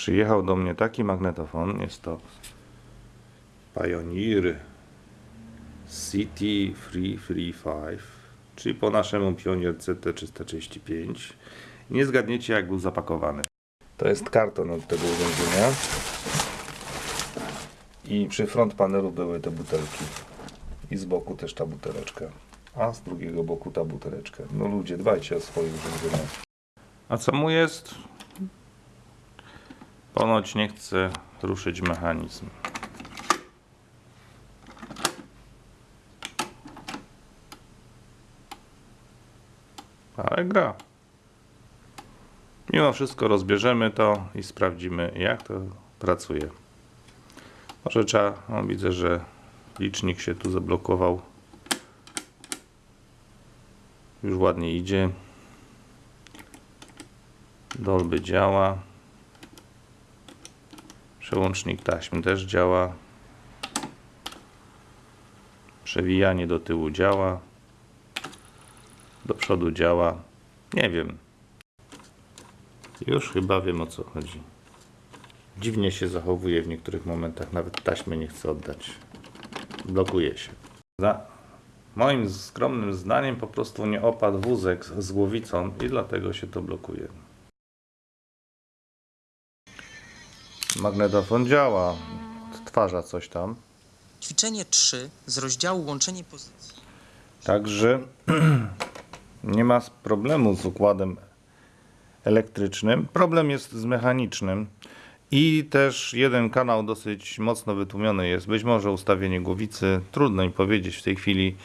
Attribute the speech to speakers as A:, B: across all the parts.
A: przyjechał do mnie taki magnetofon. Jest to Pioneer City Free Free 5, czyli po naszemu Pioneer CT335. Nie zgadniecie jak był zapakowany. To jest karton od tego urządzenia. I przy front panelu były te butelki. I z boku też ta buteleczka. A z drugiego boku ta buteleczka. No ludzie, dbajcie o swoje urządzenia. A co mu jest? Ponoć nie chce ruszyć mechanizm. Ale gra. Mimo wszystko rozbierzemy to i sprawdzimy jak to pracuje. Może trzeba, no widzę, że licznik się tu zablokował. Już ładnie idzie. Dolby działa. Przełącznik taśm też działa. Przewijanie do tyłu działa. Do przodu działa. Nie wiem. Już chyba wiem o co chodzi. Dziwnie się zachowuje w niektórych momentach. Nawet taśmy nie chce oddać. Blokuje się. Za moim skromnym zdaniem po prostu nie opadł wózek z głowicą i dlatego się to blokuje. Magnetofon działa. Odtwarza coś tam.
B: Ćwiczenie 3 z rozdziału łączenie pozycji.
A: Także nie ma problemu z układem elektrycznym. Problem jest z mechanicznym. I też jeden kanał dosyć mocno wytłumiony jest. Być może ustawienie głowicy. Trudno mi powiedzieć w tej chwili.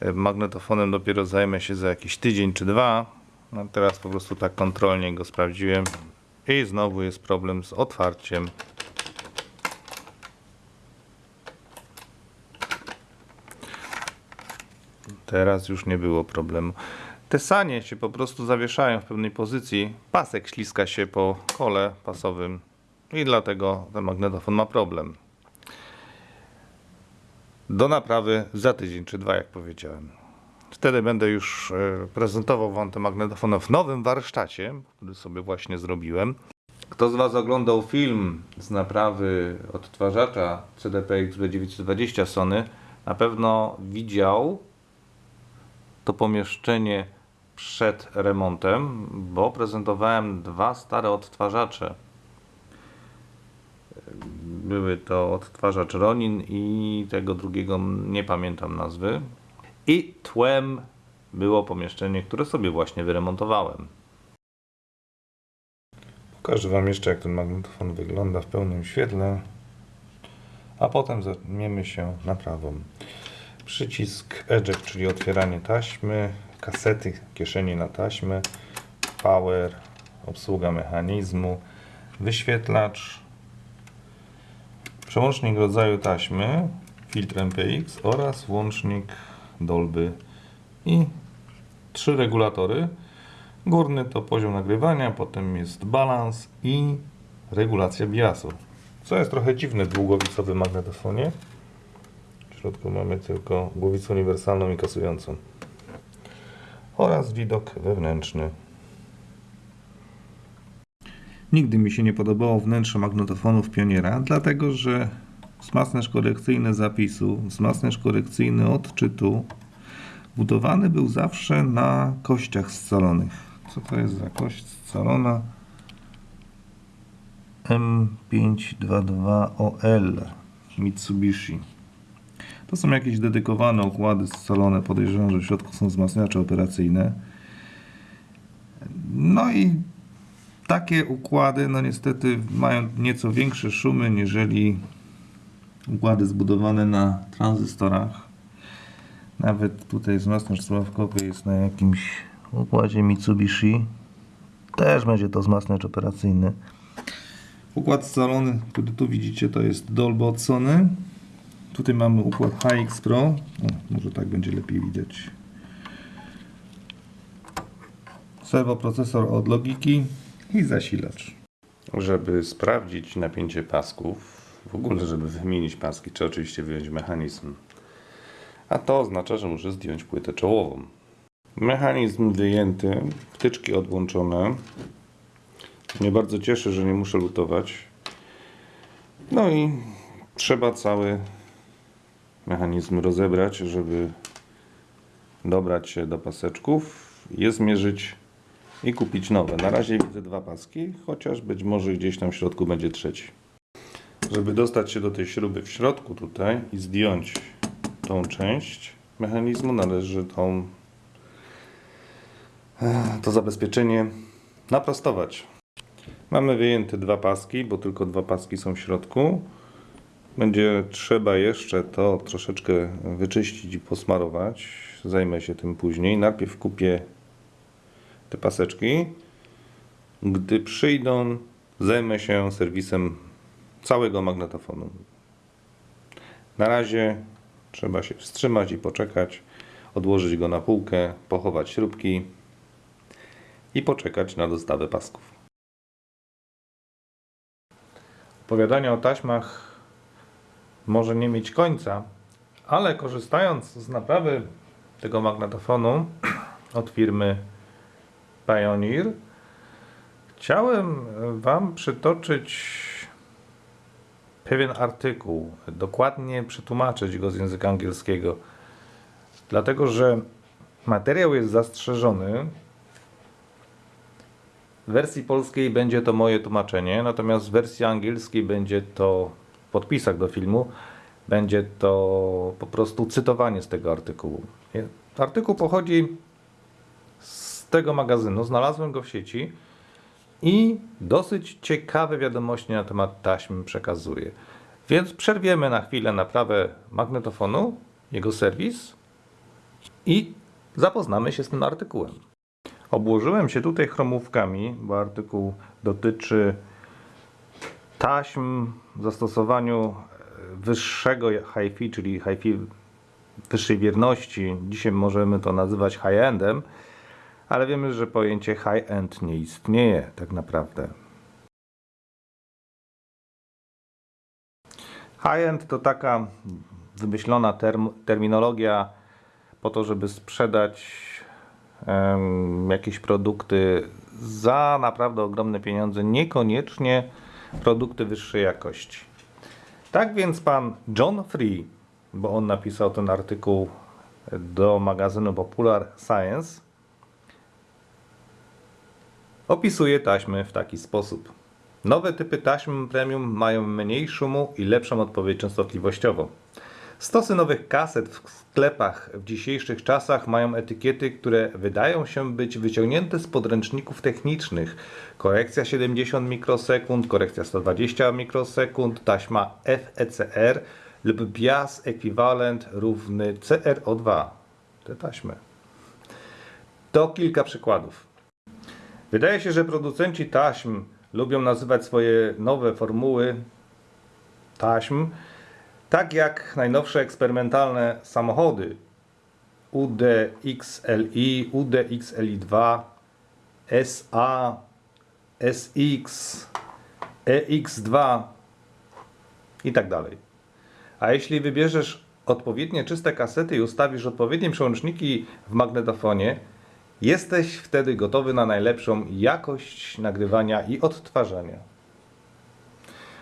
A: E, Magnetofonem dopiero zajmę się za jakiś tydzień czy dwa. No teraz po prostu tak kontrolnie go sprawdziłem. I znowu jest problem z otwarciem. Teraz już nie było problemu. Te sanie się po prostu zawieszają w pewnej pozycji. Pasek śliska się po kole pasowym i dlatego ten magnetofon ma problem. Do naprawy za tydzień czy dwa, jak powiedziałem. Wtedy będę już e, prezentował Wam ten magnetofon w nowym warsztacie, który sobie właśnie zrobiłem. Kto z Was oglądał film z naprawy odtwarzacza CDPX B920 Sony, na pewno widział to pomieszczenie przed remontem, bo prezentowałem dwa stare odtwarzacze. Były to odtwarzacz Ronin i tego drugiego nie pamiętam nazwy. I tłem było pomieszczenie, które sobie właśnie wyremontowałem. Pokażę Wam jeszcze, jak ten magnetofon wygląda w pełnym świetle, a potem zajmiemy się naprawą. Przycisk eject, czyli otwieranie taśmy, kasety, kieszenie na taśmę, power, obsługa mechanizmu, wyświetlacz, przełącznik rodzaju taśmy, filtr MPX oraz włącznik Dolby i trzy regulatory. Górny to poziom nagrywania, potem jest balans i regulacja biasu. Co jest trochę dziwne w długowicowym magnetofonie. W środku mamy tylko głowicę uniwersalną i kasującą. Oraz widok wewnętrzny. Nigdy mi się nie podobało wnętrze magnetofonów Pioniera, dlatego że wzmacniacz korekcyjny zapisu, wzmacniacz korekcyjny odczytu budowany był zawsze na kościach scalonych. Co to jest za kość scalona? M522OL Mitsubishi. To są jakieś dedykowane układy scalone. Podejrzewam, że w środku są wzmacniacze operacyjne. No i takie układy, no niestety, mają nieco większe szumy niżeli układy zbudowane na tranzystorach. Nawet tutaj wzmacniacz sławkowy jest na jakimś układzie Mitsubishi. Też będzie to wzmacniacz operacyjny. Układ scalony, który tu widzicie, to jest Dolby od Sony. Tutaj mamy układ HX Pro. O, może tak będzie lepiej widać. Serwoprocesor od Logiki i zasilacz. Żeby sprawdzić napięcie pasków, w ogóle żeby wymienić paski, trzeba oczywiście wyjąć mechanizm. A to oznacza, że muszę zdjąć płytę czołową. Mechanizm wyjęty, wtyczki odłączone. Mnie bardzo cieszy, że nie muszę lutować. No i trzeba cały mechanizm rozebrać, żeby dobrać się do paseczków, je zmierzyć i kupić nowe. Na razie widzę dwa paski, chociaż być może gdzieś tam w środku będzie trzeci. Żeby dostać się do tej śruby w środku tutaj i zdjąć tą część mechanizmu, należy tą, e, to zabezpieczenie naprostować. Mamy wyjęte dwa paski, bo tylko dwa paski są w środku. Będzie trzeba jeszcze to troszeczkę wyczyścić i posmarować. Zajmę się tym później. Najpierw kupię te paseczki. Gdy przyjdą, zajmę się serwisem całego magnetofonu. Na razie trzeba się wstrzymać i poczekać, odłożyć go na półkę, pochować śrubki i poczekać na dostawę pasków. Opowiadanie o taśmach może nie mieć końca, ale korzystając z naprawy tego magnetofonu od firmy Pioneer, chciałem Wam przytoczyć pewien artykuł, dokładnie przetłumaczyć go z języka angielskiego, dlatego że materiał jest zastrzeżony. W wersji polskiej będzie to moje tłumaczenie, natomiast w wersji angielskiej będzie to w podpisach do filmu, będzie to po prostu cytowanie z tego artykułu. Artykuł pochodzi z tego magazynu, znalazłem go w sieci i dosyć ciekawe wiadomości na temat taśm przekazuje. Więc przerwiemy na chwilę naprawę magnetofonu, jego serwis i zapoznamy się z tym artykułem. Obłożyłem się tutaj chromówkami, bo artykuł dotyczy taśm w zastosowaniu e, wyższego HiFi, czyli HiFi wyższej wierności. Dzisiaj możemy to nazywać high-endem, ale wiemy, że pojęcie high-end nie istnieje tak naprawdę. High-end to taka wymyślona term, terminologia po to, żeby sprzedać jakieś produkty za naprawdę ogromne pieniądze, niekoniecznie produkty wyższej jakości. Tak więc pan John Free, bo on napisał ten artykuł do magazynu Popular Science, opisuje taśmy w taki sposób. Nowe typy taśm premium mają mniej szumu i lepszą odpowiedź częstotliwościową. Stosy nowych kaset w sklepach w dzisiejszych czasach mają etykiety, które wydają się być wyciągnięte z podręczników technicznych. Korekcja 70 mikrosekund, korekcja 120 mikrosekund, taśma FECR lub bias ekwiwalent równy CRO2. Te taśmy. To kilka przykładów. Wydaje się, że producenci taśm lubią nazywać swoje nowe formuły taśm tak jak najnowsze eksperymentalne samochody UDXLI, UDXLI2, SA, SX, EX2 i tak dalej. A jeśli wybierzesz odpowiednie czyste kasety i ustawisz odpowiednie przełączniki w magnetofonie, jesteś wtedy gotowy na najlepszą jakość nagrywania i odtwarzania.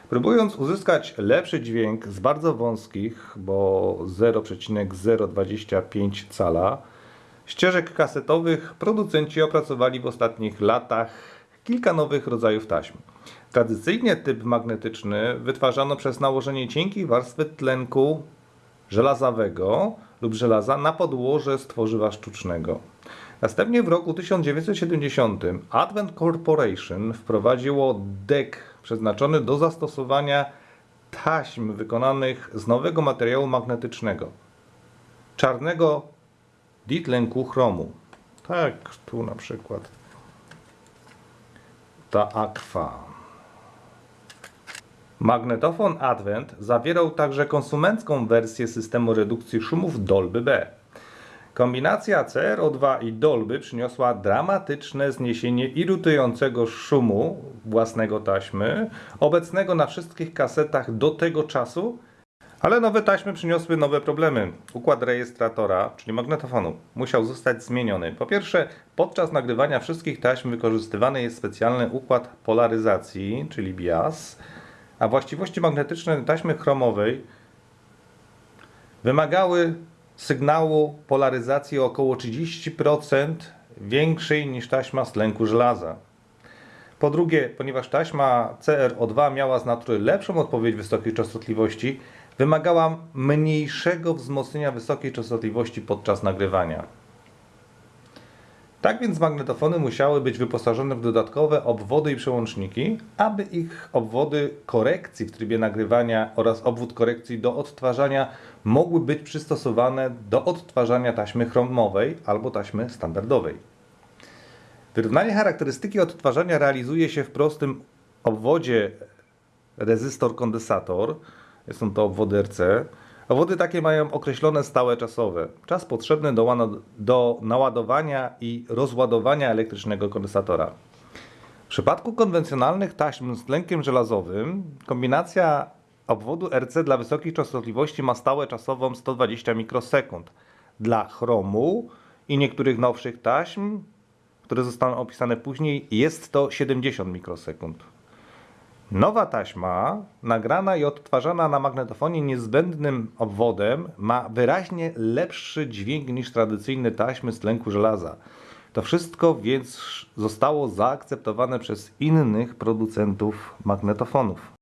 A: Próbując uzyskać lepszy dźwięk z bardzo wąskich, bo 0,025 cala, ścieżek kasetowych producenci opracowali w ostatnich latach kilka nowych rodzajów taśm. Tradycyjnie typ magnetyczny wytwarzano przez nałożenie cienkiej warstwy tlenku żelazowego lub żelaza na podłoże z tworzywa sztucznego. Następnie w roku 1970 Advent Corporation wprowadziło DEC przeznaczony do zastosowania taśm wykonanych z nowego materiału magnetycznego czarnego ditlenku chromu. Tak, tu na przykład ta akwa. Magnetofon Advent zawierał także konsumencką wersję systemu redukcji szumów Dolby B. Kombinacja CRO2 i Dolby przyniosła dramatyczne zniesienie irytującego szumu własnego taśmy, obecnego na wszystkich kasetach do tego czasu, Ale nowe taśmy przyniosły nowe problemy. Układ rejestratora, czyli magnetofonu, musiał zostać zmieniony. Po pierwsze, podczas nagrywania wszystkich taśm wykorzystywany jest specjalny układ polaryzacji, czyli bias, a właściwości magnetyczne taśmy chromowej wymagały sygnału polaryzacji o około 30% większej niż taśma z tlenku żelaza. Po drugie, ponieważ taśma CR-O2 miała z natury lepszą odpowiedź wysokiej częstotliwości, wymagała mniejszego wzmocnienia wysokiej częstotliwości podczas nagrywania. Tak więc magnetofony musiały być wyposażone w dodatkowe obwody i przełączniki, aby ich obwody korekcji w trybie nagrywania oraz obwód korekcji do odtwarzania mogły być przystosowane do odtwarzania taśmy chromowej albo taśmy standardowej. Wyrównanie charakterystyki odtwarzania realizuje się w prostym obwodzie rezystor-kondensator. Są to obwody RC. Obwody takie mają określone stałe czasowe. Czas potrzebny do, do naładowania i rozładowania elektrycznego kondensatora. W przypadku konwencjonalnych taśm z tlenkiem żelazowym kombinacja obwodu RC dla wysokich częstotliwości ma stałe czasową 120 mikrosekund. Dla chromu i niektórych nowszych taśm, które zostaną opisane później, jest to 70 mikrosekund. Nowa taśma, nagrana i odtwarzana na magnetofonie niezbędnym obwodem, ma wyraźnie lepszy dźwięk niż tradycyjne taśmy z tlenku żelaza. To wszystko więc zostało zaakceptowane przez innych producentów magnetofonów.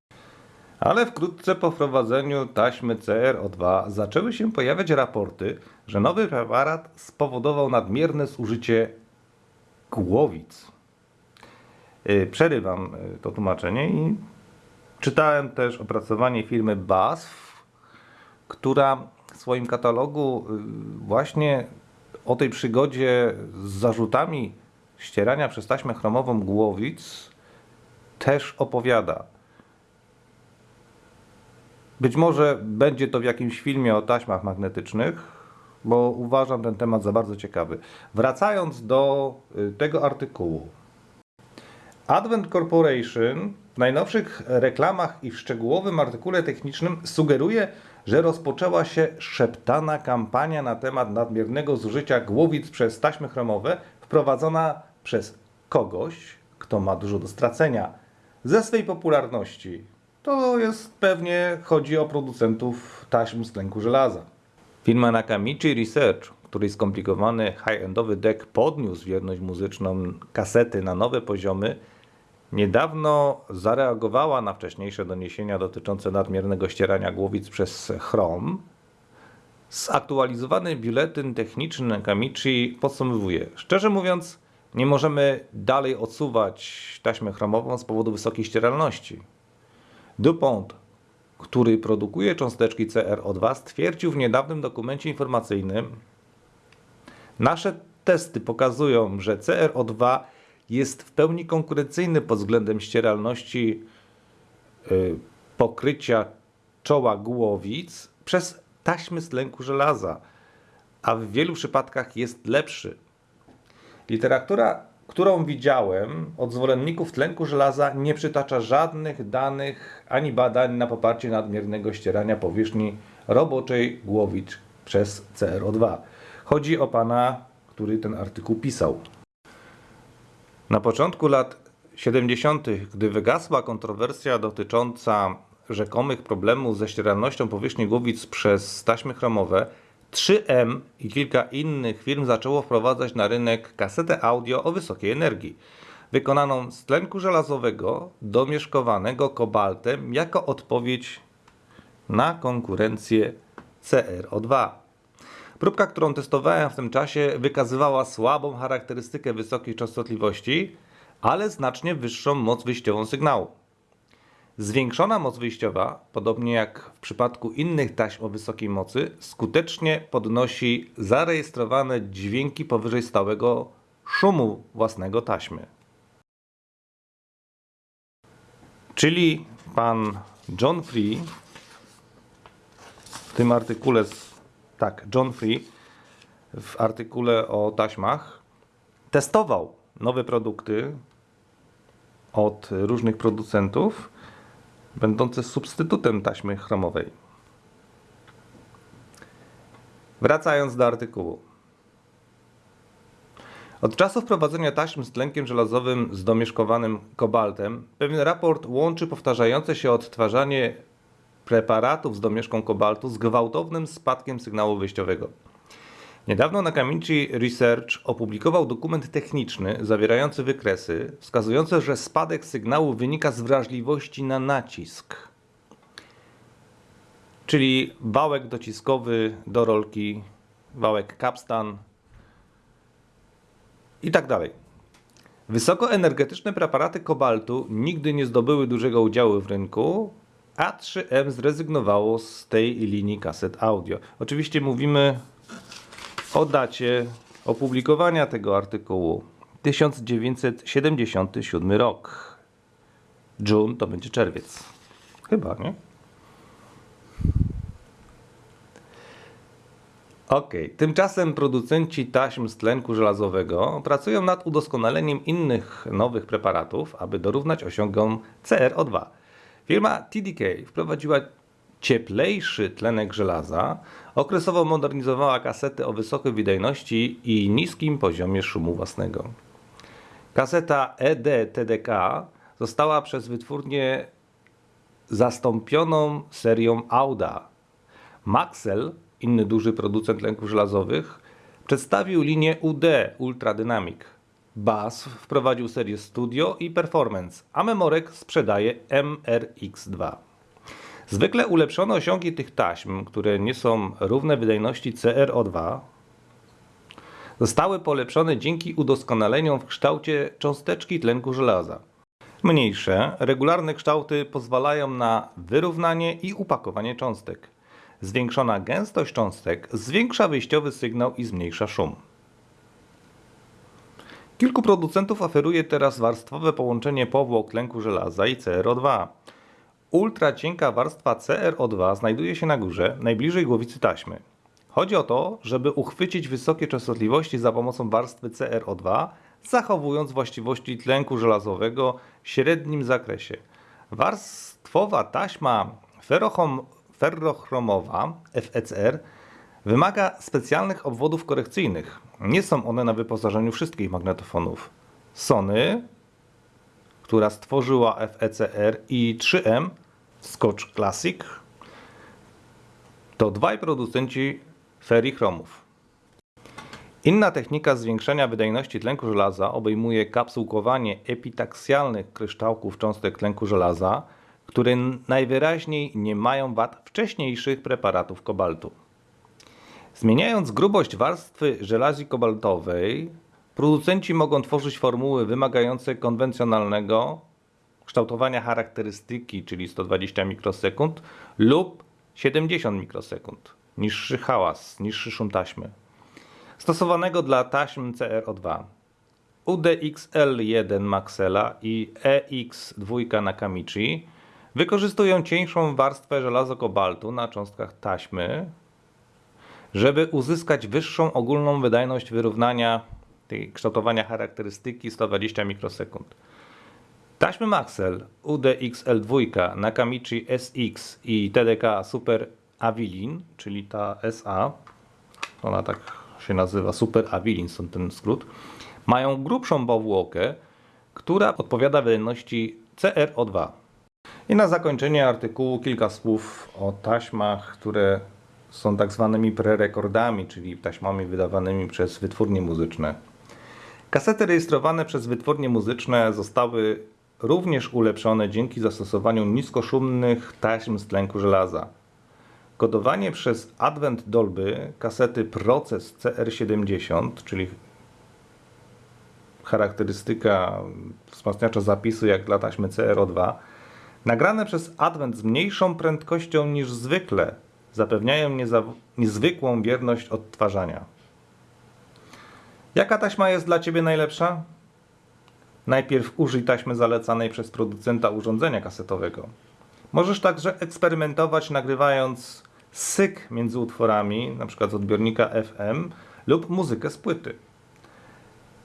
A: Ale wkrótce po wprowadzeniu taśmy CR-O2 zaczęły się pojawiać raporty, że nowy preparat spowodował nadmierne zużycie głowic. Y, Przerywam y, to tłumaczenie i czytałem też opracowanie firmy BASF, która w swoim katalogu y, właśnie o tej przygodzie z zarzutami ścierania przez taśmę chromową głowic też opowiada. Być może będzie to w jakimś filmie o taśmach magnetycznych, bo uważam ten temat za bardzo ciekawy. Wracając do tego artykułu. Advent Corporation w najnowszych reklamach i w szczegółowym artykule technicznym sugeruje, że rozpoczęła się szeptana kampania na temat nadmiernego zużycia głowic przez taśmy chromowe wprowadzona przez kogoś, kto ma dużo do stracenia ze swej popularności. To jest pewnie chodzi o producentów taśm z tlenku żelaza. Firma Nakamichi Research, której skomplikowany high-endowy deck podniósł wierność muzyczną kasety na nowe poziomy, niedawno zareagowała na wcześniejsze doniesienia dotyczące nadmiernego ścierania głowic przez chrom. Zaktualizowany biuletyn techniczny Nakamichi podsumowuje. Szczerze mówiąc, nie możemy dalej odsuwać taśmę chromową z powodu wysokiej ścieralności. DuPont, który produkuje cząsteczki CRO2, stwierdził w niedawnym dokumencie informacyjnym, nasze testy pokazują, że CRO2 jest w pełni konkurencyjny pod względem ścieralności y, pokrycia czoła głowic przez taśmy z tlenku żelaza, a w wielu przypadkach jest lepszy. Literatura, którą widziałem od zwolenników tlenku żelaza, nie przytacza żadnych danych ani badań na poparcie nadmiernego ścierania powierzchni roboczej głowic przez CRO2. Chodzi o pana, który ten artykuł pisał. Na początku lat 70., gdy wygasła kontrowersja dotycząca rzekomych problemów ze ścieralnością powierzchni głowic przez taśmy chromowe, 3M i kilka innych firm zaczęło wprowadzać na rynek kasetę audio o wysokiej energii, wykonaną z tlenku żelazowego domieszkowanego kobaltem jako odpowiedź na konkurencję CRO2. Próbka, którą testowałem w tym czasie, wykazywała słabą charakterystykę wysokiej częstotliwości, ale znacznie wyższą moc wyjściową sygnału. Zwiększona moc wyjściowa, podobnie jak w przypadku innych taśm o wysokiej mocy, skutecznie podnosi zarejestrowane dźwięki powyżej stałego szumu własnego taśmy. Czyli pan John Free w tym artykule, z- tak, John Free w artykule o taśmach testował nowe produkty od różnych producentów, będące substytutem taśmy chromowej. Wracając do artykułu. Od czasu wprowadzenia taśm z tlenkiem żelazowym z domieszkowanym kobaltem, pewien raport łączy powtarzające się odtwarzanie preparatów z domieszką kobaltu z gwałtownym spadkiem sygnału wyjściowego. Niedawno Nakamichi Research opublikował dokument techniczny zawierający wykresy wskazujące, że spadek sygnału wynika z wrażliwości na nacisk. Czyli wałek dociskowy do rolki, wałek capstan i tak dalej. Wysokoenergetyczne preparaty kobaltu nigdy nie zdobyły dużego udziału w rynku, a 3M zrezygnowało z tej linii kaset audio. Oczywiście mówimy o dacie opublikowania tego artykułu 1977 rok. June to będzie czerwiec. Chyba, nie? Ok, tymczasem producenci taśm z tlenku żelazowego pracują nad udoskonaleniem innych nowych preparatów, aby dorównać osiągom CRO2. Firma TDK wprowadziła cieplejszy tlenek żelaza, okresowo modernizowała kasety o wysokiej wydajności i niskim poziomie szumu własnego. Kaseta ED-TDK została przez wytwórnię zastąpioną serią Auda. Maxell, inny duży producent lęków żelazowych, przedstawił linię UD Ultra Dynamic. Bass wprowadził serię Studio i Performance, a Memorek sprzedaje MRX2. Zwykle ulepszone osiągi tych taśm, które nie są równe wydajności CRO2, zostały polepszone dzięki udoskonaleniom w kształcie cząsteczki tlenku żelaza. Mniejsze, regularne kształty pozwalają na wyrównanie i upakowanie cząstek. Zwiększona gęstość cząstek zwiększa wyjściowy sygnał i zmniejsza szum. Kilku producentów oferuje teraz warstwowe połączenie powłok tlenku żelaza i CRO2. Ultra cienka warstwa CRO2 znajduje się na górze, najbliżej głowicy taśmy. Chodzi o to, żeby uchwycić wysokie częstotliwości za pomocą warstwy CRO2, zachowując właściwości tlenku żelazowego w średnim zakresie. Warstwowa taśma ferrochromowa FECR wymaga specjalnych obwodów korekcyjnych. Nie są one na wyposażeniu wszystkich magnetofonów. Sony, która stworzyła FECR i 3M Scotch Classic to dwaj producenci ferrichromów. Inna technika zwiększenia wydajności tlenku żelaza obejmuje kapsułkowanie epitaksalnych kryształków cząstek tlenku żelaza, które najwyraźniej nie mają wad wcześniejszych preparatów kobaltu. Zmieniając grubość warstwy żelazi kobaltowej, producenci mogą tworzyć formuły wymagające konwencjonalnego kształtowania charakterystyki, czyli 120 mikrosekund lub 70 mikrosekund. Niższy hałas, niższy szum taśmy. Stosowanego dla taśm CRO2. UDXL1 Maxella i EX2 Nakamichi wykorzystują cieńszą warstwę żelazo-kobaltu na cząstkach taśmy, żeby uzyskać wyższą ogólną wydajność wyrównania tej kształtowania charakterystyki 120 mikrosekund. Taśmy Maxell UDXL2 Nakamichi SX i TDK Super Avilin, czyli ta SA, ona tak się nazywa Super Avilin, stąd ten skrót, mają grubszą powłokę, która odpowiada wydajności CRO2. I na zakończenie artykułu kilka słów o taśmach, które są tak zwanymi prerekordami, czyli taśmami wydawanymi przez wytwórnie muzyczne. Kasety rejestrowane przez wytwórnie muzyczne zostały również ulepszone dzięki zastosowaniu niskoszumnych taśm z tlenku żelaza. Kodowanie przez Advent Dolby kasety Proces CR70, czyli charakterystyka wzmacniacza zapisu jak dla taśmy CRO2, nagrane przez Advent z mniejszą prędkością niż zwykle, zapewniają niezwykłą wierność odtwarzania. Jaka taśma jest dla Ciebie najlepsza? Najpierw użyj taśmy zalecanej przez producenta urządzenia kasetowego. Możesz także eksperymentować nagrywając syk między utworami, np. z odbiornika FM lub muzykę z płyty.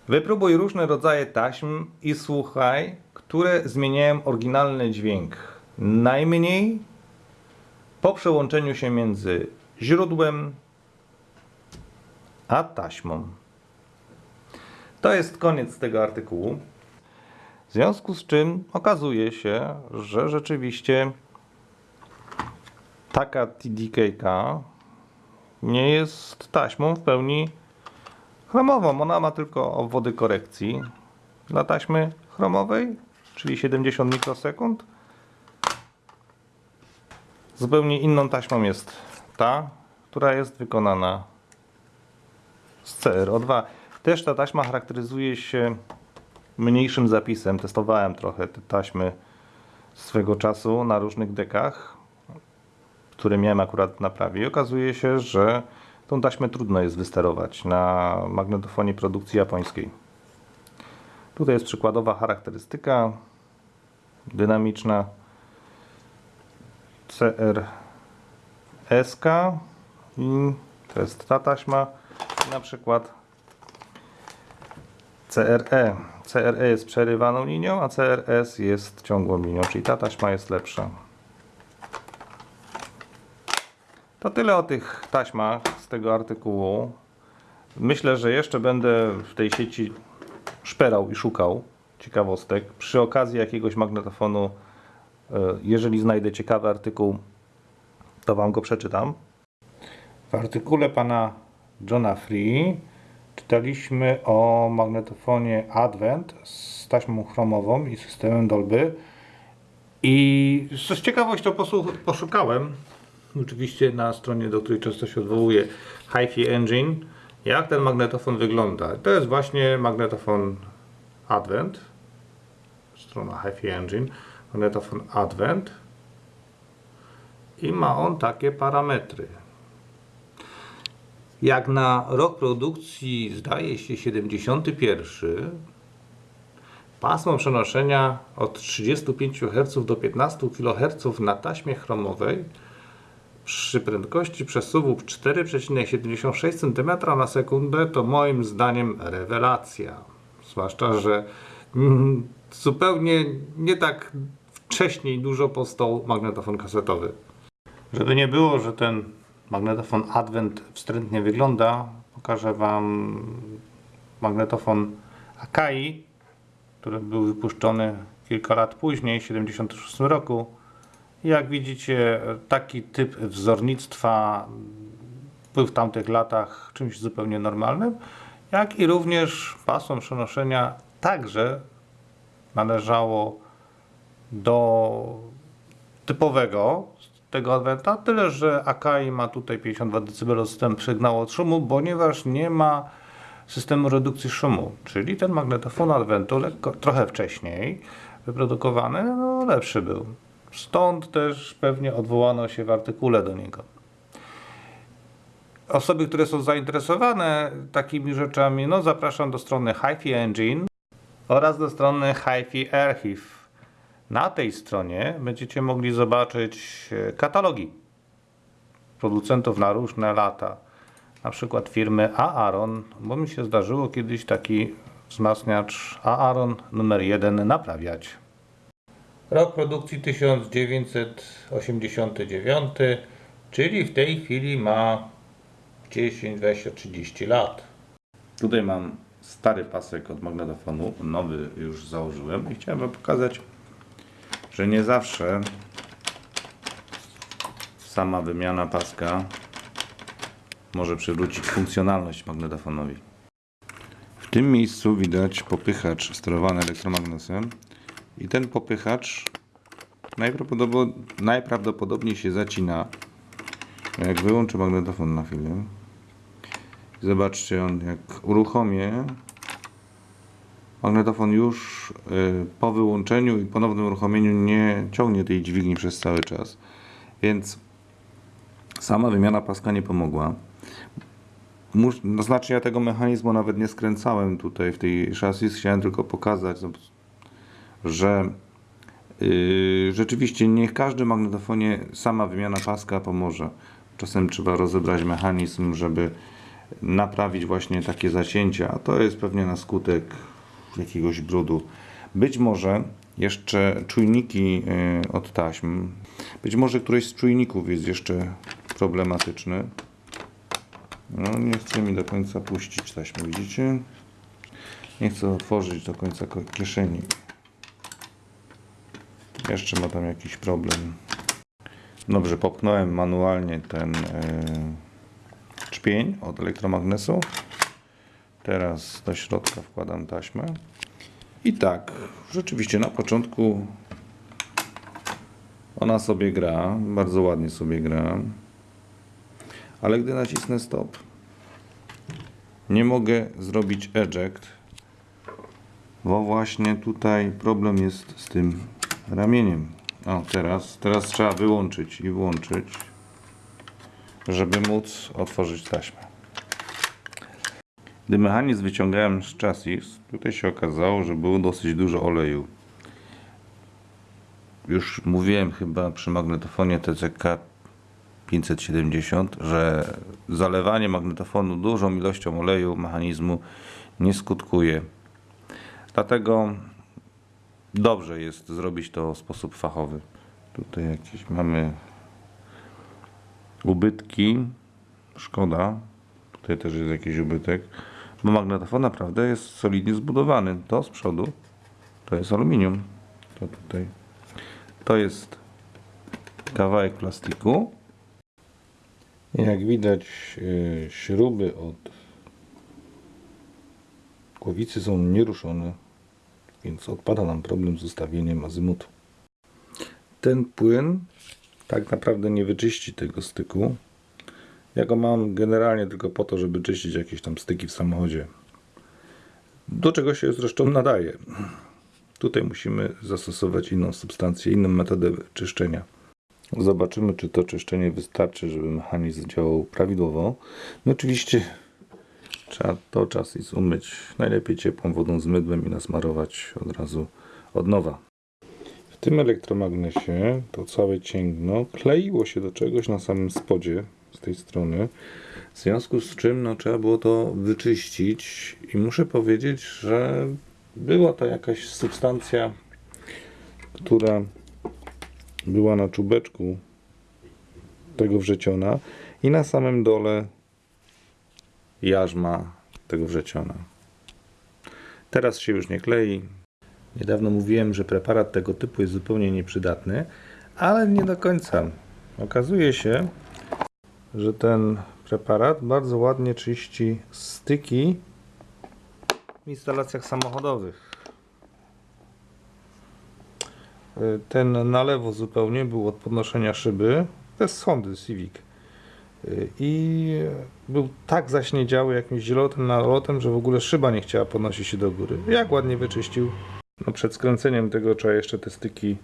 A: Wypróbuj różne rodzaje taśm i słuchaj, które zmieniają oryginalny dźwięk najmniej po przełączeniu się między źródłem a taśmą. To jest koniec tego artykułu. W związku z czym okazuje się, że rzeczywiście taka TDK nie jest taśmą w pełni chromową. Ona ma tylko obwody korekcji dla taśmy chromowej, czyli 70 mikrosekund. Zupełnie inną taśmą jest ta, która jest wykonana z CRO2. Też ta taśma charakteryzuje się mniejszym zapisem. Testowałem trochę te taśmy swego czasu na różnych dekach, które miałem akurat na prawie. I okazuje się, że tą taśmę trudno jest wysterować na magnetofonie produkcji japońskiej. Tutaj jest przykładowa charakterystyka dynamiczna CRSK i to jest ta taśma na przykład CRE. CRE jest przerywaną linią, a CRS jest ciągłą linią, czyli ta taśma jest lepsza. To tyle o tych taśmach z tego artykułu. Myślę, że jeszcze będę w tej sieci szperał i szukał ciekawostek. Przy okazji jakiegoś magnetofonu, jeżeli znajdę ciekawy artykuł, to Wam go przeczytam. W artykule pana Johna Free czytaliśmy o magnetofonie Advent z taśmą chromową i systemem Dolby. I z ciekawością poszukałem, oczywiście na stronie, do której często się odwołuję, HiFi Engine, jak ten magnetofon wygląda. To jest właśnie magnetofon Advent, strona HiFi Engine, magnetofon Advent i ma on takie parametry. Jak na rok produkcji zdaje się 71, pasmo przenoszenia od 35 Hz do 15 kHz na taśmie chromowej przy prędkości przesuwu 4,76 cm na sekundę to moim zdaniem rewelacja. Zwłaszcza, że mm, zupełnie nie tak wcześniej dużo powstał magnetofon kasetowy. Żeby nie było, że ten magnetofon Advent wstrętnie wygląda, pokażę Wam magnetofon Akai, który był wypuszczony kilka lat później, w 1976 roku. Jak widzicie, taki typ wzornictwa był w tamtych latach czymś zupełnie normalnym, jak i również pasmo przenoszenia także należało do typowego tego Adventa, tyle że Akai ma tutaj 52 dB system sygnału od szumu, ponieważ nie ma systemu redukcji szumu, czyli ten magnetofon Adventu lekko, trochę wcześniej wyprodukowany, no lepszy był. Stąd też pewnie odwołano się w artykule do niego. Osoby, które są zainteresowane takimi rzeczami, no zapraszam do strony HiFi Engine oraz do strony HiFi Archive. Na tej stronie będziecie mogli zobaczyć e, katalogi producentów na różne lata. Na przykład firmy Aaron, bo mi się zdarzyło kiedyś taki wzmacniacz Aaron numer 1 naprawiać. Rok produkcji 1989, czyli w tej chwili ma 10, 20, 30 lat. Tutaj mam stary pasek od magnetofonu, nowy już założyłem i chciałem wam pokazać, że nie zawsze sama wymiana paska może przywrócić funkcjonalność magnetofonowi. W tym miejscu widać popychacz sterowany elektromagnesem i ten popychacz najprawdopodobniej, się zacina. Jak wyłączę magnetofon na chwilę, zobaczcie, on jak uruchomię, magnetofon już y, po wyłączeniu i ponownym uruchomieniu nie ciągnie tej dźwigni przez cały czas. Więc sama wymiana paska nie pomogła. Mus, no znaczy ja tego mechanizmu nawet nie skręcałem tutaj w tej chassis, chciałem tylko pokazać, no, że yy, rzeczywiście nie w każdym magnetofonie sama wymiana paska pomoże. Czasem trzeba rozebrać mechanizm, żeby naprawić właśnie takie zacięcia, a to jest pewnie na skutek jakiegoś brudu. Być może jeszcze czujniki yy, od taśm, być może któryś z czujników jest jeszcze problematyczny. No, nie chce mi do końca puścić taśmy, widzicie? Nie chcę otworzyć do końca ko- kieszeni. Jeszcze ma tam jakiś problem. Dobrze, popchnąłem manualnie ten e, czpień od elektromagnesu. Teraz do środka wkładam taśmę. I tak, rzeczywiście na początku ona sobie gra, bardzo ładnie sobie gra. Ale gdy nacisnę stop, nie mogę zrobić eject, bo właśnie tutaj problem jest z tym ramieniem. O, teraz, teraz trzeba wyłączyć i włączyć, żeby móc otworzyć taśmę. Gdy mechanizm wyciągałem z chassis, tutaj się okazało, że było dosyć dużo oleju. Już mówiłem chyba przy magnetofonie TCK 570, że zalewanie magnetofonu dużą ilością oleju mechanizmu nie skutkuje. Dlatego dobrze jest zrobić to w sposób fachowy. Tutaj jakieś mamy ubytki. Szkoda. Tutaj też jest jakiś ubytek. Bo magnetofon naprawdę jest solidnie zbudowany. To z przodu to jest aluminium. To tutaj. To jest kawałek plastiku. Jak widać, e, śruby od głowicy są nieruszone, więc odpada nam problem z ustawieniem azymutu. Ten płyn tak naprawdę nie wyczyści tego styku. Ja go mam generalnie tylko po to, żeby czyścić jakieś tam styki w samochodzie. Do czego się zresztą nadaje. Tutaj musimy zastosować inną substancję, inną metodę czyszczenia. Zobaczymy, czy to czyszczenie wystarczy, żeby mechanizm działał prawidłowo. No oczywiście trzeba to czas i umyć najlepiej ciepłą wodą z mydłem i nasmarować od razu od nowa. W tym elektromagnesie to całe cięgno kleiło się do czegoś na samym spodzie tej strony. W związku z czym no, trzeba było to wyczyścić i muszę powiedzieć, że była to jakaś substancja, która była na czubeczku tego wrzeciona i na samym dole jarzma tego wrzeciona. Teraz się już nie klei. Niedawno mówiłem, że preparat tego typu jest zupełnie nieprzydatny, ale nie do końca. Okazuje się, że ten preparat bardzo ładnie czyści styki w instalacjach samochodowych. Y, Ten na lewo zupełnie był od podnoszenia szyby. To jest Hondy Civic. Y, I był tak zaśniedziały jakimś zielonym nalotem, że w ogóle szyba nie chciała podnosić się do góry. Jak ładnie wyczyścił. No przed skręceniem tego trzeba jeszcze te styki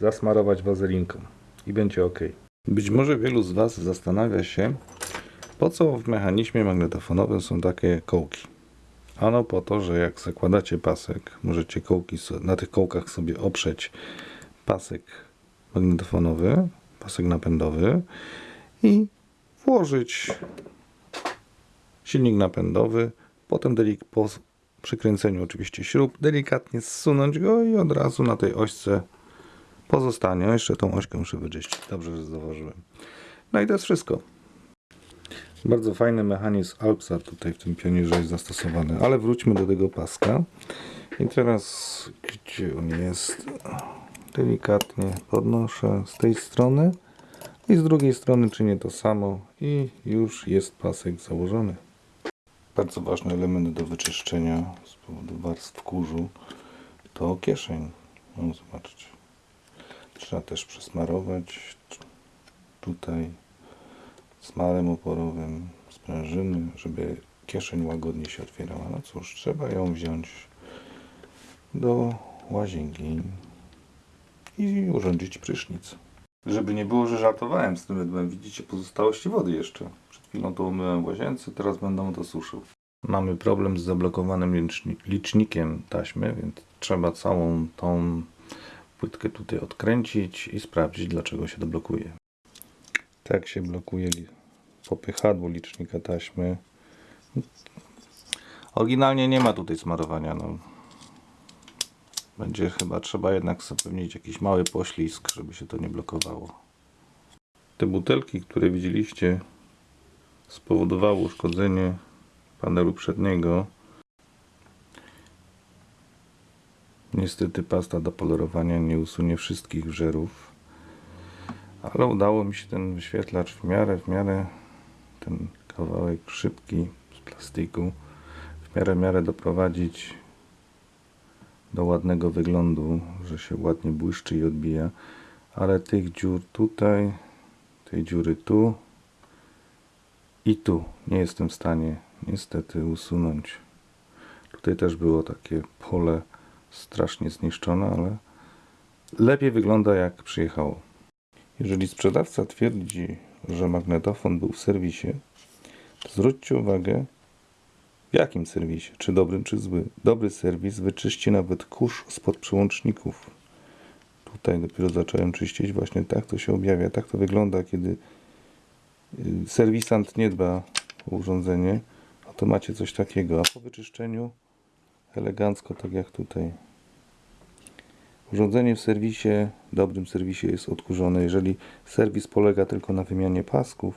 A: zasmarować wazelinką i będzie ok. Być może wielu z Was zastanawia się, po co w mechanizmie magnetofonowym są takie kołki. Ano po to, że jak zakładacie pasek, możecie kołki, na tych kołkach sobie oprzeć pasek magnetofonowy, pasek napędowy i włożyć silnik napędowy, potem delik po przykręceniu oczywiście śrub, delikatnie zsunąć go i od razu na tej ośce pozostanie. O, Jeszcze tą ośkę muszę wyczyścić. Dobrze, że zauważyłem. No i to jest wszystko. Bardzo fajny mechanizm Alpsa tutaj w tym pionierze jest zastosowany, ale wróćmy do tego paska. I teraz, gdzie on jest? Delikatnie podnoszę z tej strony i z drugiej strony czynię to samo i już jest pasek założony. Bardzo ważny element do wyczyszczenia z powodu warstw kurzu to kieszeń. No, zobaczcie. Trzeba też przesmarować tutaj smarem oporowym, sprężyny, żeby kieszeń łagodnie się otwierała. No cóż, trzeba ją wziąć do łazienki i urządzić prysznic. Żeby nie było, że żartowałem z tym mydłem, widzicie pozostałości wody jeszcze. Przed chwilą to umyłem w łazience, teraz będę to suszył. Mamy problem z zablokowanym liczni- licznikiem taśmy, więc trzeba całą tą płytkę tutaj odkręcić i sprawdzić, dlaczego się to blokuje. Tak się blokuje popychadło licznika taśmy. Oryginalnie nie ma tutaj smarowania. No. Będzie chyba trzeba jednak zapewnić jakiś mały poślizg, żeby się to nie blokowało. Te butelki, które widzieliście spowodowało uszkodzenie panelu przedniego. Niestety pasta do polerowania nie usunie wszystkich wżerów, ale udało mi się ten wyświetlacz w miarę, w miarę ten kawałek szybki z plastiku w miarę, w miarę doprowadzić do ładnego wyglądu, że się ładnie błyszczy i odbija, ale tych dziur tutaj, tej dziury tu i tu nie jestem w stanie niestety usunąć. Tutaj też było takie pole strasznie zniszczone, ale lepiej wygląda jak przyjechało. Jeżeli sprzedawca twierdzi, że magnetofon był w serwisie, to zwróćcie uwagę, w jakim serwisie, czy dobrym, czy zły. Dobry serwis wyczyści nawet kurz spod przełączników. Tutaj dopiero zacząłem czyścić, właśnie tak to się objawia, tak to wygląda, kiedy y, serwisant nie dba o urządzenie, a to macie coś takiego, a po wyczyszczeniu elegancko, tak jak tutaj. Urządzenie w serwisie, dobrym serwisie jest odkurzone. Jeżeli serwis polega tylko na wymianie pasków,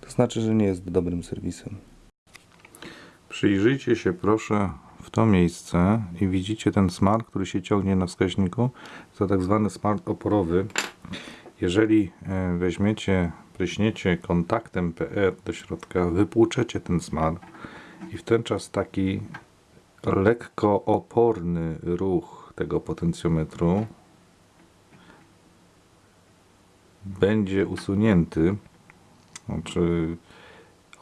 A: to znaczy, że nie jest dobrym serwisem. Przyjrzyjcie się proszę w to miejsce i widzicie ten smar, który się ciągnie na wskaźniku. To tak zwany smar oporowy. Jeżeli e, weźmiecie, pryśniecie kontaktem PR do środka, wypłuczecie ten smar i w ten czas taki lekko oporny ruch tego potencjometru będzie usunięty. Znaczy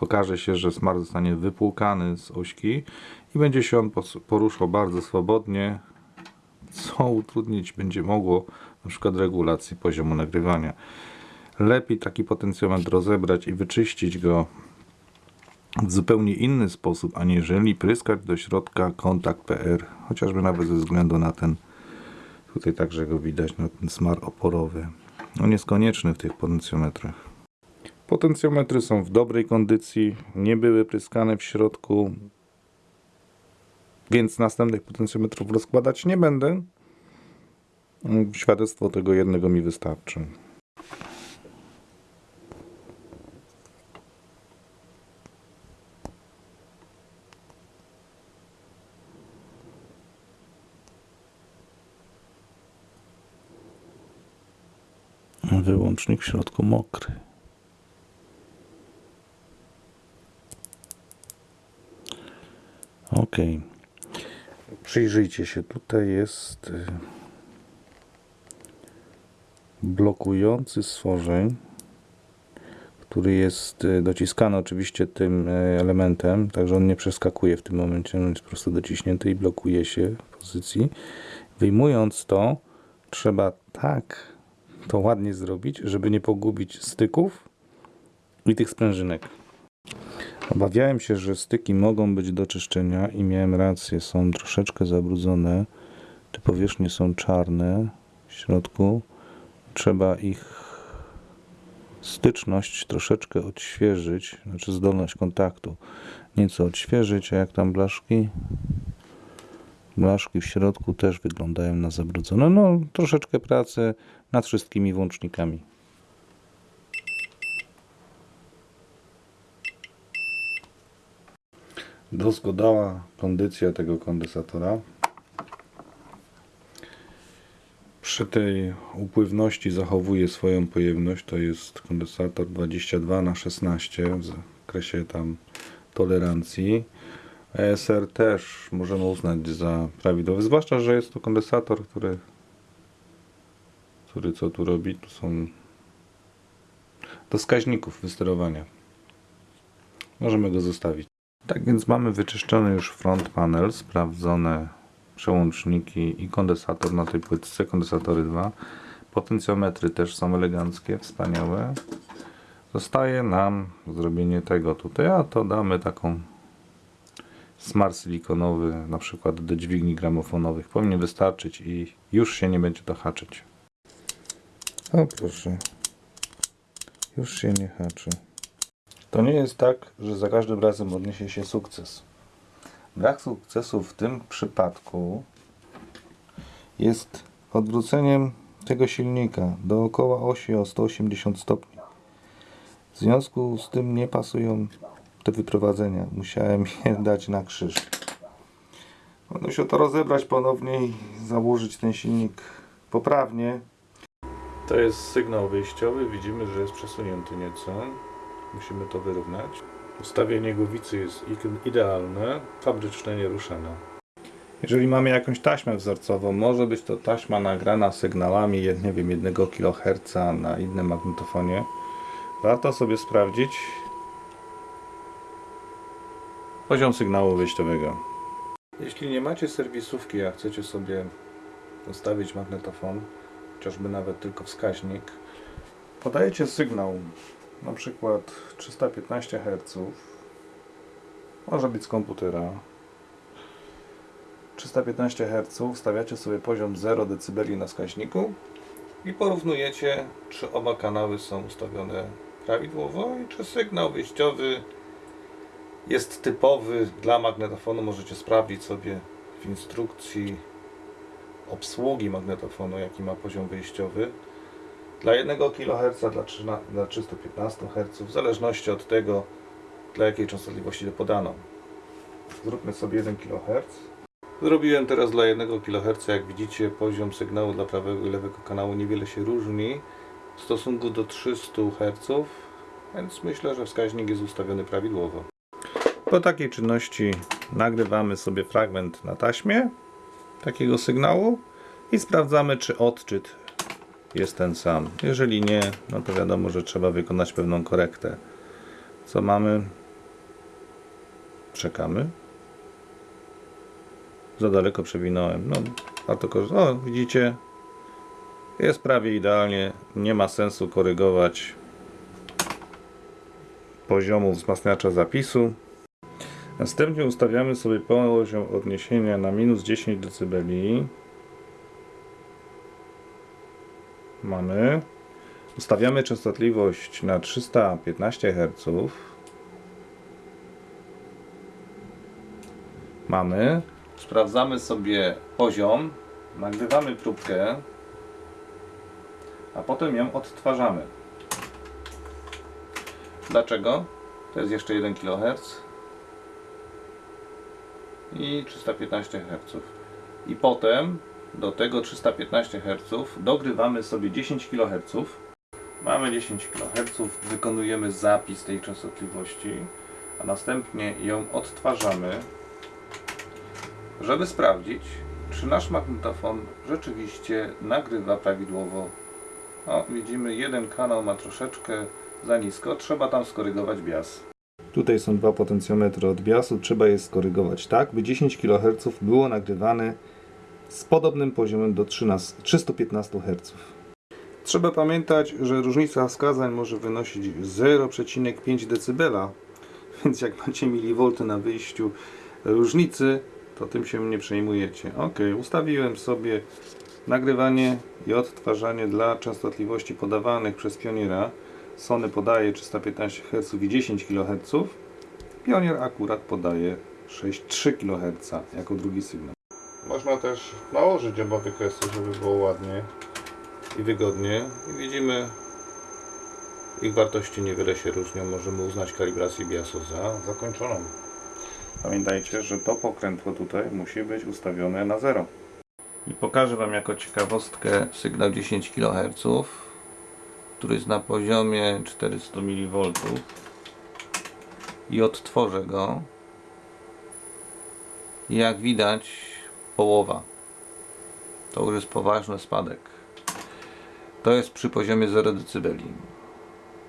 A: okaże się, że smar zostanie wypłukany z ośki i będzie się on poruszał bardzo swobodnie, co utrudnić będzie mogło na przykład regulacji poziomu nagrywania. Lepiej taki potencjometr rozebrać i wyczyścić go w zupełnie inny sposób, aniżeli pryskać do środka kontakt PR, chociażby nawet ze względu na ten, tutaj także go widać, na ten smar oporowy. On jest konieczny w tych potencjometrach. Potencjometry są w dobrej kondycji, nie były pryskane w środku, więc następnych potencjometrów rozkładać nie będę. Świadectwo tego jednego mi wystarczy. Wyłącznik w środku mokry. Ok. Przyjrzyjcie się, tutaj jest y, blokujący stworzeń, który jest y, dociskany oczywiście tym y, elementem, także on nie przeskakuje w tym momencie, on jest po prostu dociśnięty i blokuje się w pozycji. Wyjmując to, trzeba tak to ładnie zrobić, żeby nie pogubić styków i tych sprężynek. Obawiałem się, że styki mogą być do czyszczenia i miałem rację, są troszeczkę zabrudzone. Te powierzchnie są czarne w środku. Trzeba ich styczność troszeczkę odświeżyć, znaczy zdolność kontaktu nieco odświeżyć, a jak tam blaszki? Blaszki w środku też wyglądają na zabrudzone. No, troszeczkę pracy nad wszystkimi włącznikami. Doskonała kondycja tego kondensatora. Przy tej upływności zachowuje swoją pojemność. To jest kondensator 22 na 16 w zakresie tam tolerancji. ESR też możemy uznać za prawidłowy, zwłaszcza, że jest to kondensator, który, który co tu robi? Tu są do wskaźników wysterowania. Możemy go zostawić. Tak więc mamy wyczyszczony już front panel, sprawdzone przełączniki i kondensator na tej płytce, kondensatory 2. Potencjometry też są eleganckie, wspaniałe. Zostaje nam zrobienie tego tutaj, a to damy taką smar silikonowy, na przykład do dźwigni gramofonowych. Powinien wystarczyć i już się nie będzie to haczyć. O proszę, już się nie haczy. To nie jest tak, że za każdym razem odniesie się sukces. Brak sukcesu w tym przypadku jest odwróceniem tego silnika dookoła osi o 180 stopni. W związku z tym nie pasują te wyprowadzenia. Musiałem je dać na krzyż. Będę musiał to rozebrać ponownie i założyć ten silnik poprawnie. To jest sygnał wyjściowy. Widzimy, że jest przesunięty nieco. Musimy to wyrównać. Ustawienie głowicy jest idealne, fabryczne nieruszane. Jeżeli mamy jakąś taśmę wzorcową, może być to taśma nagrana sygnałami, nie wiem, 1 kHz na innym magnetofonie. Warto sobie sprawdzić poziom sygnału wyjściowego. Jeśli nie macie serwisówki, a chcecie sobie ustawić magnetofon, chociażby nawet tylko wskaźnik, podajecie sygnał na przykład 315 Hz, może być z komputera. 315 Hz, wstawiacie sobie poziom 0 dB na wskaźniku i porównujecie, czy oba kanały są ustawione prawidłowo i czy sygnał wyjściowy jest typowy dla magnetofonu. Możecie sprawdzić sobie w instrukcji obsługi magnetofonu, jaki ma poziom wyjściowy. Dla 1 kHz, dla, 13, dla 315 Hz, w zależności od tego, dla jakiej częstotliwości to podano. Zróbmy sobie 1 kHz. Zrobiłem teraz dla 1 kHz, jak widzicie poziom sygnału dla prawego i lewego kanału niewiele się różni w stosunku do 300 Hz, więc myślę, że wskaźnik jest ustawiony prawidłowo. Po takiej czynności nagrywamy sobie fragment na taśmie takiego sygnału i sprawdzamy, czy odczyt jest ten sam. Jeżeli nie, no to wiadomo, że trzeba wykonać pewną korektę. Co mamy? Czekamy. Za daleko przewinąłem. No, warto. O, widzicie? Jest prawie idealnie. Nie ma sensu korygować poziomu wzmacniacza zapisu. Następnie ustawiamy sobie poziom odniesienia na minus 10 dB. Mamy. Ustawiamy częstotliwość na 315 Hz. Mamy. Sprawdzamy sobie poziom. Nagrywamy próbkę. A potem ją odtwarzamy. Dlaczego? To jest jeszcze 1 kHz i 315 Hz. I potem do tego 315 Hz dogrywamy sobie 10 kHz. Mamy 10 kHz, wykonujemy zapis tej częstotliwości, a następnie ją odtwarzamy, żeby sprawdzić, czy nasz magnetofon rzeczywiście nagrywa prawidłowo. O, widzimy, jeden kanał ma troszeczkę za nisko, trzeba tam skorygować bias. Tutaj są dwa potencjometry od biasu, trzeba je skorygować tak, by 10 kHz było nagrywane z podobnym poziomem do 13, 315 Hz. Trzeba pamiętać, że różnica wskazań może wynosić 0,5 dB, więc jak macie milivolty na wyjściu różnicy, to tym się nie przejmujecie. Ok, ustawiłem sobie nagrywanie i odtwarzanie dla częstotliwości podawanych przez pioniera. Sony podaje 315 Hz i 10 kHz. Pionier akurat podaje 6,3 kHz jako drugi sygnał. Można też nałożyć oba wykresy, żeby było ładnie i wygodnie. I widzimy, ich wartości niewiele się różnią. Możemy uznać kalibrację biasu za zakończoną. Pamiętajcie, że to pokrętło tutaj musi być ustawione na 0. I pokażę Wam jako ciekawostkę sygnał 10 kHz, który jest na poziomie 400 mV i odtworzę go. Jak widać, połowa. To już jest poważny spadek. To jest przy poziomie 0 dB.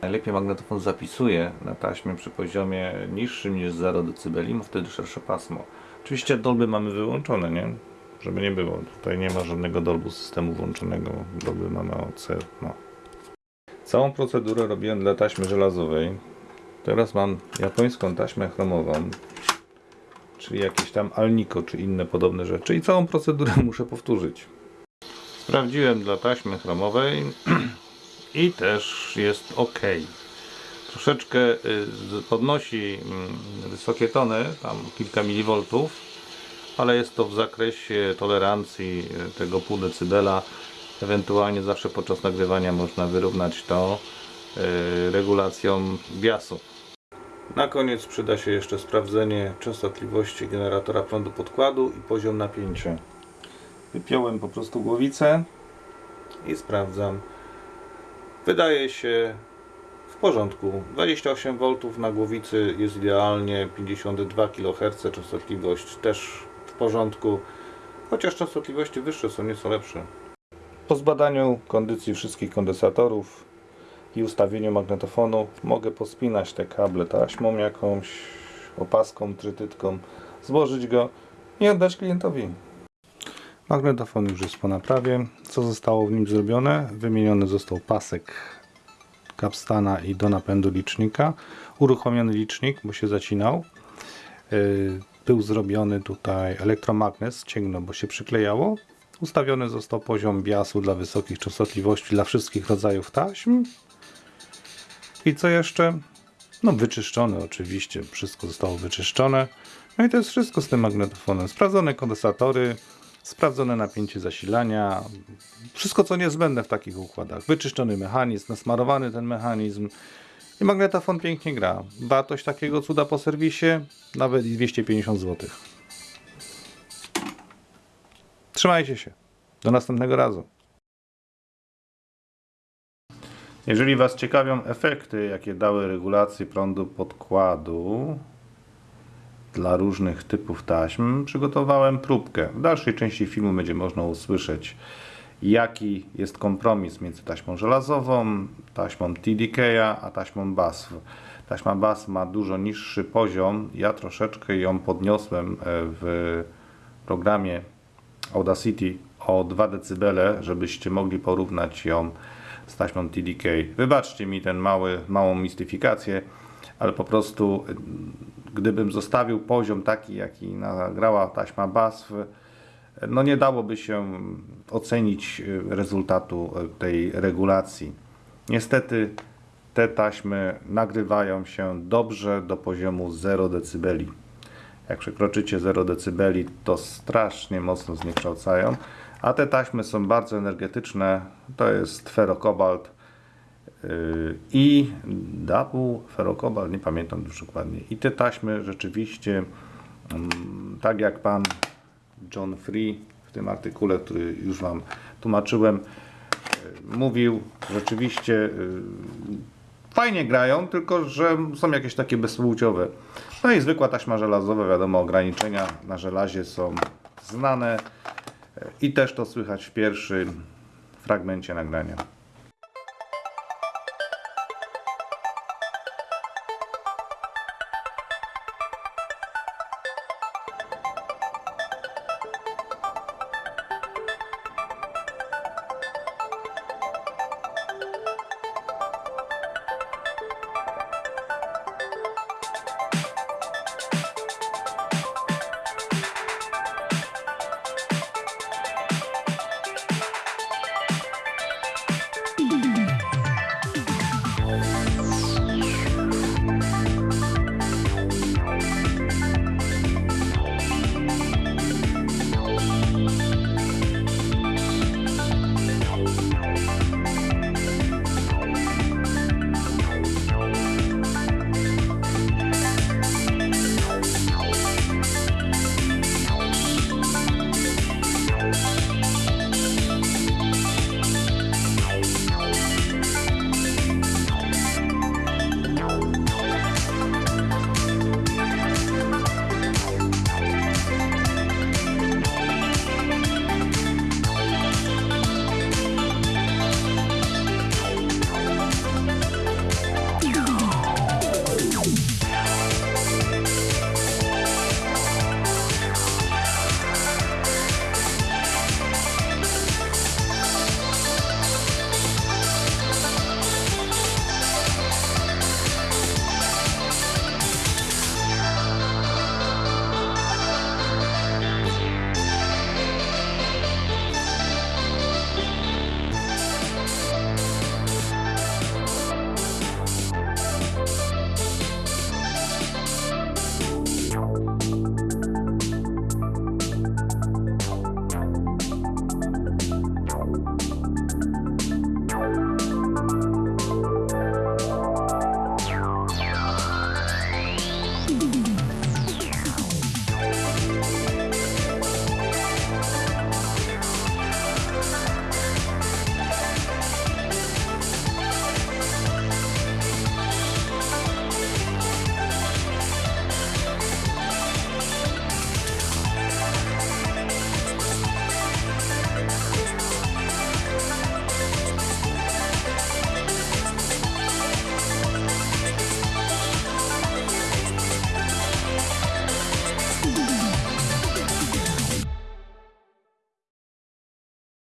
A: Najlepiej magnetofon zapisuje na taśmie przy poziomie niższym niż 0 dB, ma wtedy szersze pasmo. Oczywiście dolby mamy wyłączone, nie? Żeby nie było. Tutaj nie ma żadnego dolbu systemu włączonego. Dolby mamy OC. No. Całą procedurę robiłem dla taśmy żelazowej. Teraz mam japońską taśmę chromową, czyli jakieś tam Alnico czy inne podobne rzeczy i całą procedurę muszę powtórzyć. Sprawdziłem dla taśmy chromowej i też jest ok. Troszeczkę y, podnosi mm, wysokie tony, tam kilka milivoltów, ale jest to w zakresie tolerancji y, tego pół decybela. Ewentualnie zawsze podczas nagrywania można wyrównać to e, regulacją biasu. Na koniec przyda się jeszcze sprawdzenie częstotliwości generatora prądu podkładu i poziom napięcia. Wypiąłem po prostu głowicę i sprawdzam. Wydaje się w porządku. 28 V na głowicy jest idealnie, 52 kHz częstotliwość też w porządku, chociaż częstotliwości wyższe są nieco lepsze. Po zbadaniu kondycji wszystkich kondensatorów i ustawieniu magnetofonu mogę pospinać te kable taśmą jakąś, opaską, trytytką, złożyć go i oddać klientowi. Magnetofon już jest po naprawie. Co zostało w nim zrobione? Wymieniony został pasek kapstana i do napędu licznika. Uruchomiony licznik, bo się zacinał. Yy, Był zrobiony tutaj elektromagnes, cięgno, bo się przyklejało. Ustawiony został poziom biasu dla wysokich częstotliwości dla wszystkich rodzajów taśm. I co jeszcze? No wyczyszczone oczywiście, wszystko zostało wyczyszczone. No i to jest wszystko z tym magnetofonem. Sprawdzone kondensatory, sprawdzone napięcie zasilania, wszystko co niezbędne w takich układach. Wyczyszczony mechanizm, nasmarowany ten mechanizm i magnetofon pięknie gra. Wartość takiego cuda po serwisie nawet i 250 zł. Trzymajcie się. Do następnego razu. Jeżeli Was ciekawią efekty, jakie dały regulacje prądu podkładu dla różnych typów taśm, przygotowałem próbkę. W dalszej części filmu będzie można usłyszeć, jaki jest kompromis między taśmą żelazową, taśmą TDK, a taśmą BASF. Taśma BASF ma dużo niższy poziom. Ja troszeczkę ją podniosłem e, w programie Audacity o 2 dB, żebyście mogli porównać ją z taśmą TDK. Wybaczcie mi ten mały, małą mistyfikację, ale po prostu y, gdybym zostawił poziom taki, jaki nagrała taśma BASF, no nie dałoby się ocenić y, rezultatu y, tej regulacji. Niestety te taśmy nagrywają się dobrze do poziomu 0 dB. Jak przekroczycie 0 dB, to strasznie mocno zniekształcają. A te taśmy są bardzo energetyczne. To jest ferokobalt yy, i double ferokobalt, nie pamiętam już dokładnie. I te taśmy rzeczywiście, mm, tak jak pan John Free w tym artykule, który już Wam tłumaczyłem, yy, mówił, rzeczywiście yy, fajnie grają, tylko że są jakieś takie bezpłciowe. No i zwykła taśma żelazowa, wiadomo, ograniczenia na żelazie są znane i też to słychać w pierwszym fragmencie nagrania.